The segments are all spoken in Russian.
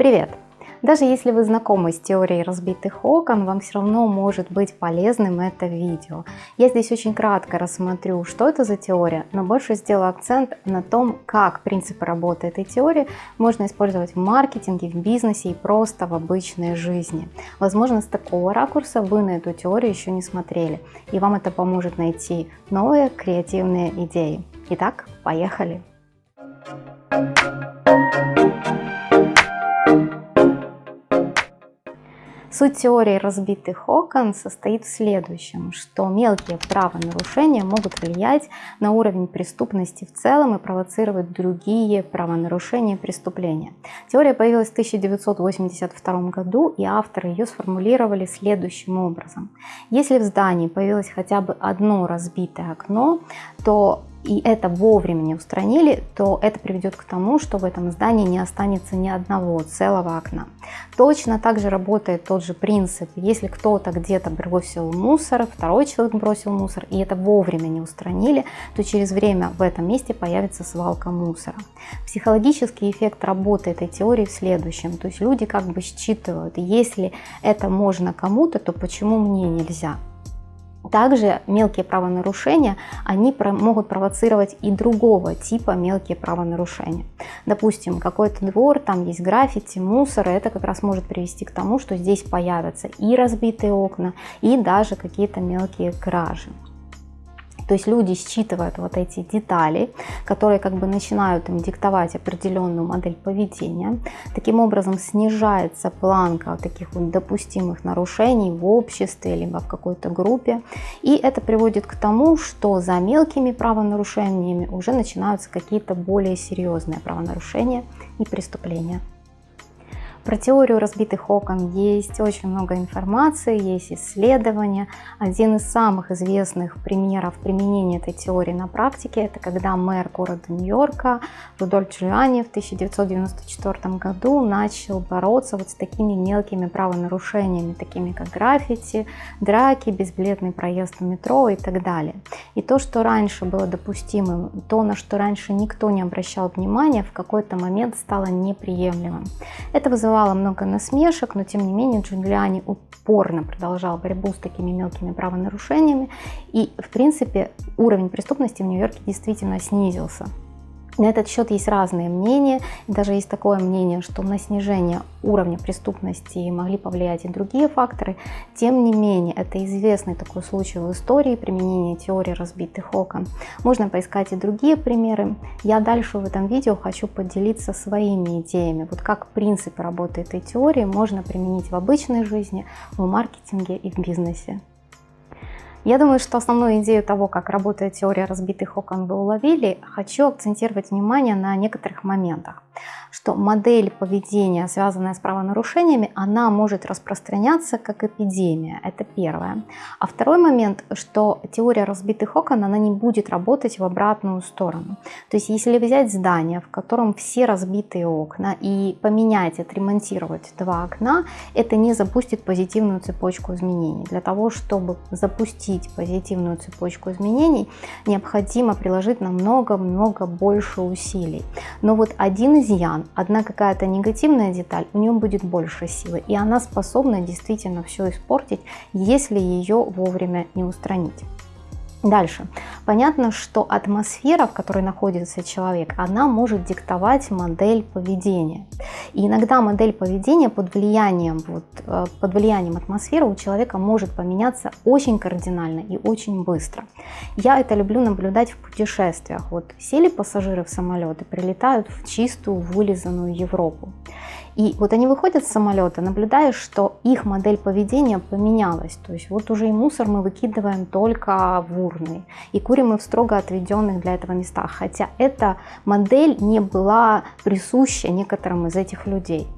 Привет! Даже если вы знакомы с теорией разбитых окон, вам все равно может быть полезным это видео. Я здесь очень кратко рассмотрю, что это за теория, но больше сделаю акцент на том, как принципы работы этой теории можно использовать в маркетинге, в бизнесе и просто в обычной жизни. Возможно, с такого ракурса вы на эту теорию еще не смотрели, и вам это поможет найти новые креативные идеи. Итак, поехали! Суть теории разбитых окон состоит в следующем, что мелкие правонарушения могут влиять на уровень преступности в целом и провоцировать другие правонарушения и преступления. Теория появилась в 1982 году, и авторы ее сформулировали следующим образом. Если в здании появилось хотя бы одно разбитое окно, то и это вовремя не устранили, то это приведет к тому, что в этом здании не останется ни одного целого окна. Точно так же работает тот же принцип. Если кто-то где-то бросил мусор, второй человек бросил мусор, и это вовремя не устранили, то через время в этом месте появится свалка мусора. Психологический эффект работы этой теории в следующем. То есть люди как бы считывают, если это можно кому-то, то почему мне нельзя? Также мелкие правонарушения, они могут провоцировать и другого типа мелкие правонарушения. Допустим, какой-то двор, там есть граффити, мусор, это как раз может привести к тому, что здесь появятся и разбитые окна, и даже какие-то мелкие кражи. То есть люди считывают вот эти детали, которые как бы начинают им диктовать определенную модель поведения. Таким образом снижается планка таких вот допустимых нарушений в обществе, либо в какой-то группе. И это приводит к тому, что за мелкими правонарушениями уже начинаются какие-то более серьезные правонарушения и преступления. Про теорию разбитых окон есть очень много информации, есть исследования. Один из самых известных примеров применения этой теории на практике, это когда мэр города Нью-Йорка Рудольф Джулиани в 1994 году начал бороться вот с такими мелкими правонарушениями, такими как граффити, драки, безбилетный проезд в метро и так далее. И то, что раньше было допустимым, то, на что раньше никто не обращал внимания, в какой-то момент стало неприемлемым. Это вызывало много насмешек, но тем не менее Джулиани упорно продолжал борьбу с такими мелкими правонарушениями. И, в принципе, уровень преступности в Нью-Йорке действительно снизился. На этот счет есть разные мнения. Даже есть такое мнение, что на снижение уровня преступности могли повлиять и другие факторы. Тем не менее, это известный такой случай в истории применения теории разбитых окон. Можно поискать и другие примеры. Я дальше в этом видео хочу поделиться своими идеями. Вот как принцип работы этой теории можно применить в обычной жизни, в маркетинге и в бизнесе. Я думаю, что основную идею того, как работает теория разбитых окон, вы уловили. Хочу акцентировать внимание на некоторых моментах что модель поведения, связанная с правонарушениями, она может распространяться как эпидемия. Это первое. А второй момент, что теория разбитых окон, она не будет работать в обратную сторону. То есть если взять здание, в котором все разбитые окна, и поменять, отремонтировать два окна, это не запустит позитивную цепочку изменений. Для того, чтобы запустить позитивную цепочку изменений, необходимо приложить намного-много больше усилий. Но вот один изъян план, одна какая-то негативная деталь, у нее будет больше силы, и она способна действительно все испортить, если ее вовремя не устранить. Дальше. Понятно, что атмосфера, в которой находится человек, она может диктовать модель поведения. И иногда модель поведения под влиянием, вот, э, под влиянием атмосферы у человека может поменяться очень кардинально и очень быстро. Я это люблю наблюдать в путешествиях. Вот сели пассажиры в самолет и прилетают в чистую, вылизанную Европу. И вот они выходят с самолета, наблюдаешь, что их модель поведения поменялась. То есть вот уже и мусор мы выкидываем только в урны, и курим мы в строго отведенных для этого местах. Хотя эта модель не была присуща некоторым из этих людей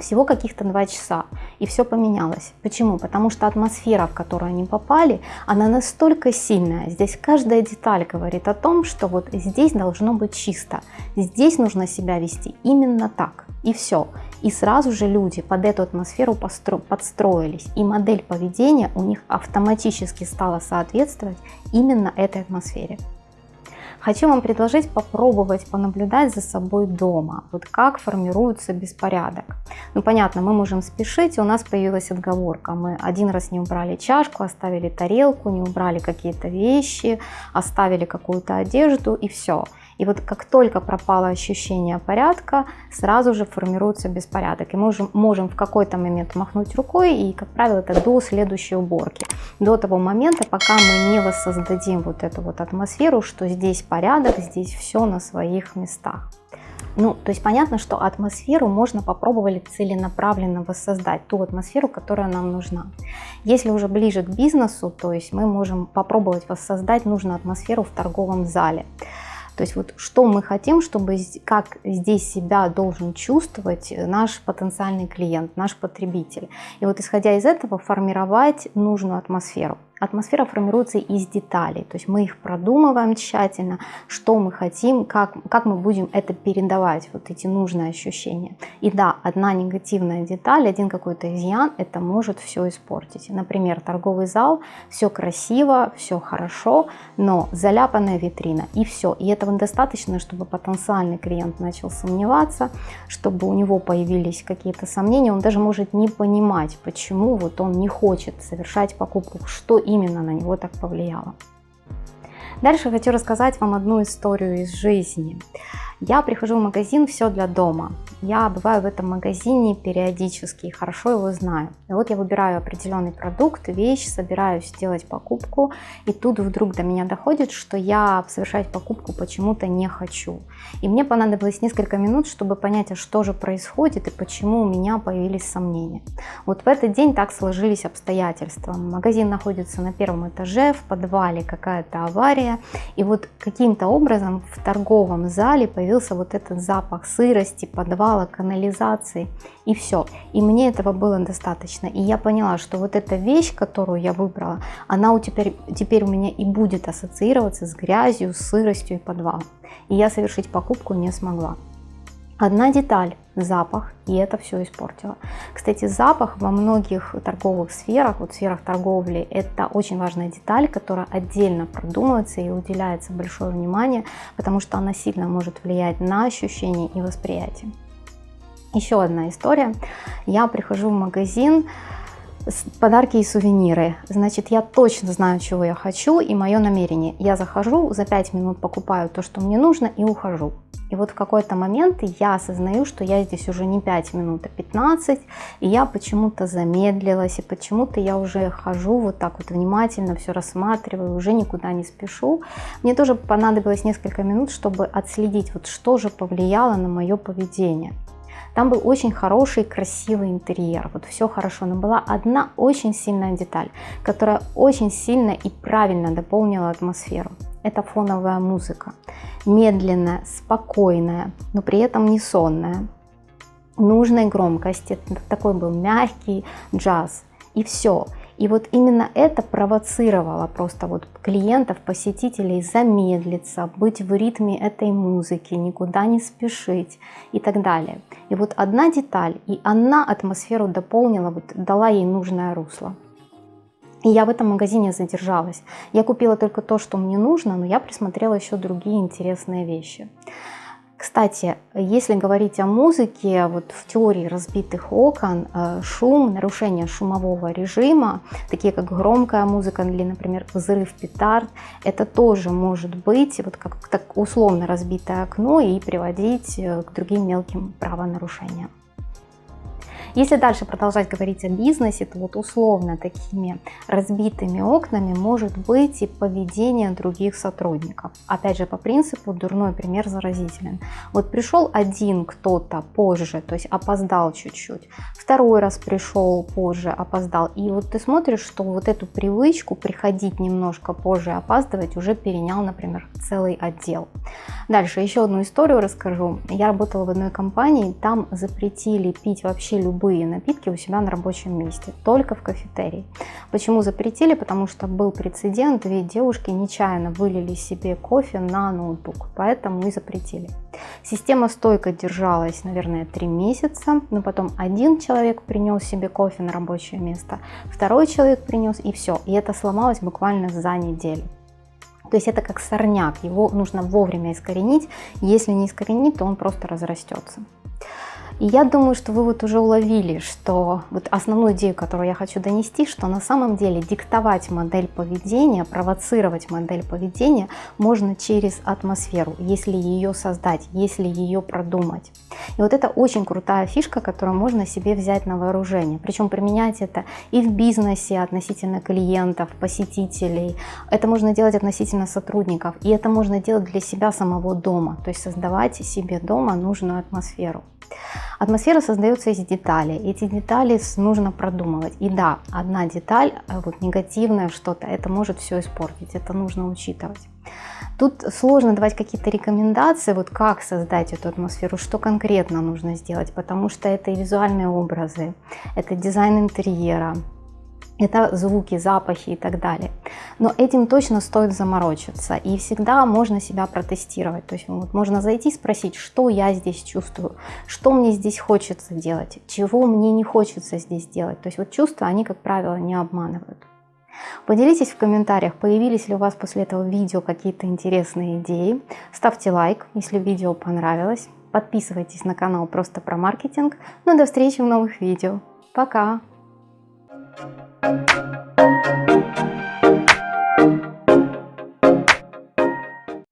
всего каких-то два часа, и все поменялось. Почему? Потому что атмосфера, в которую они попали, она настолько сильная. Здесь каждая деталь говорит о том, что вот здесь должно быть чисто, здесь нужно себя вести именно так, и все. И сразу же люди под эту атмосферу подстроились, и модель поведения у них автоматически стала соответствовать именно этой атмосфере. Хочу вам предложить попробовать понаблюдать за собой дома, вот как формируется беспорядок. Ну понятно, мы можем спешить, у нас появилась отговорка, мы один раз не убрали чашку, оставили тарелку, не убрали какие-то вещи, оставили какую-то одежду и все. И вот как только пропало ощущение порядка, сразу же формируется беспорядок. И мы можем, можем в какой-то момент махнуть рукой, и, как правило, это до следующей уборки. До того момента, пока мы не воссоздадим вот эту вот атмосферу, что здесь порядок, здесь все на своих местах. Ну, то есть понятно, что атмосферу можно попробовать целенаправленно воссоздать, ту атмосферу, которая нам нужна. Если уже ближе к бизнесу, то есть мы можем попробовать воссоздать нужную атмосферу в торговом зале. То есть вот что мы хотим, чтобы, как здесь себя должен чувствовать наш потенциальный клиент, наш потребитель. И вот исходя из этого формировать нужную атмосферу. Атмосфера формируется из деталей, то есть мы их продумываем тщательно, что мы хотим, как, как мы будем это передавать, вот эти нужные ощущения. И да, одна негативная деталь, один какой-то изъян, это может все испортить. Например, торговый зал, все красиво, все хорошо, но заляпанная витрина и все. И этого достаточно, чтобы потенциальный клиент начал сомневаться, чтобы у него появились какие-то сомнения, он даже может не понимать, почему вот он не хочет совершать покупку, что именно на него так повлияло. Дальше хочу рассказать вам одну историю из жизни. Я прихожу в магазин «Все для дома». Я бываю в этом магазине периодически и хорошо его знаю. И вот я выбираю определенный продукт, вещь, собираюсь сделать покупку, и тут вдруг до меня доходит, что я совершать покупку почему-то не хочу. И мне понадобилось несколько минут, чтобы понять, а что же происходит и почему у меня появились сомнения. Вот в этот день так сложились обстоятельства. Магазин находится на первом этаже, в подвале какая-то авария, и вот каким-то образом в торговом зале появился вот этот запах сырости, подвала, канализации и все. И мне этого было достаточно. И я поняла, что вот эта вещь, которую я выбрала, она у теперь, теперь у меня и будет ассоциироваться с грязью, сыростью и подвалом. И я совершить покупку не смогла. Одна деталь – запах, и это все испортило. Кстати, запах во многих торговых сферах, вот сферах торговли, это очень важная деталь, которая отдельно продумывается и уделяется большое внимание, потому что она сильно может влиять на ощущения и восприятие. Еще одна история. Я прихожу в магазин, подарки и сувениры. Значит, я точно знаю, чего я хочу и мое намерение. Я захожу, за 5 минут покупаю то, что мне нужно и ухожу. И вот в какой-то момент я осознаю, что я здесь уже не 5 минут, а 15, и я почему-то замедлилась, и почему-то я уже хожу вот так вот внимательно, все рассматриваю, уже никуда не спешу. Мне тоже понадобилось несколько минут, чтобы отследить, вот что же повлияло на мое поведение. Там был очень хороший, красивый интерьер, вот все хорошо, но была одна очень сильная деталь, которая очень сильно и правильно дополнила атмосферу. Это фоновая музыка, медленная, спокойная, но при этом не сонная, нужной громкости, такой был мягкий джаз, и все. И вот именно это провоцировало просто вот клиентов, посетителей замедлиться, быть в ритме этой музыки, никуда не спешить и так далее. И вот одна деталь, и она атмосферу дополнила, вот дала ей нужное русло. И я в этом магазине задержалась. Я купила только то, что мне нужно, но я присмотрела еще другие интересные вещи. Кстати, если говорить о музыке, вот в теории разбитых окон, э, шум, нарушение шумового режима, такие как громкая музыка или, например, взрыв петард, это тоже может быть вот как так условно разбитое окно и приводить э, к другим мелким правонарушениям. Если дальше продолжать говорить о бизнесе, то вот условно такими разбитыми окнами может быть и поведение других сотрудников. Опять же, по принципу дурной пример заразителен. Вот пришел один кто-то позже, то есть опоздал чуть-чуть, второй раз пришел позже, опоздал, и вот ты смотришь, что вот эту привычку приходить немножко позже, опаздывать уже перенял, например, целый отдел. Дальше еще одну историю расскажу. Я работала в одной компании, там запретили пить вообще любые любые напитки у себя на рабочем месте, только в кафетерии. Почему запретили? Потому что был прецедент, две девушки нечаянно вылили себе кофе на ноутбук, поэтому и запретили. Система стойко держалась, наверное, три месяца, но потом один человек принес себе кофе на рабочее место, второй человек принес и все. И это сломалось буквально за неделю. То есть это как сорняк, его нужно вовремя искоренить. Если не искоренить, то он просто разрастется. И я думаю, что вы вот уже уловили, что вот основную идею, которую я хочу донести, что на самом деле диктовать модель поведения, провоцировать модель поведения можно через атмосферу, если ее создать, если ее продумать. И вот это очень крутая фишка, которую можно себе взять на вооружение. Причем применять это и в бизнесе относительно клиентов, посетителей. Это можно делать относительно сотрудников. И это можно делать для себя самого дома. То есть создавать себе дома нужную атмосферу. Атмосфера создается из деталей. Эти детали нужно продумывать. И да, одна деталь, э, вот негативное что-то, это может все испортить. Это нужно учитывать. Тут сложно давать какие-то рекомендации, вот как создать эту атмосферу, что конкретно нужно сделать, потому что это и визуальные образы, это дизайн интерьера, это звуки, запахи и так далее. Но этим точно стоит заморочиться. И всегда можно себя протестировать. То есть вот можно зайти и спросить, что я здесь чувствую, что мне здесь хочется делать, чего мне не хочется здесь делать. То есть вот чувства, они, как правило, не обманывают. Поделитесь в комментариях, появились ли у вас после этого видео какие-то интересные идеи. Ставьте лайк, если видео понравилось. Подписывайтесь на канал просто про маркетинг. Ну до встречи в новых видео. Пока! thank you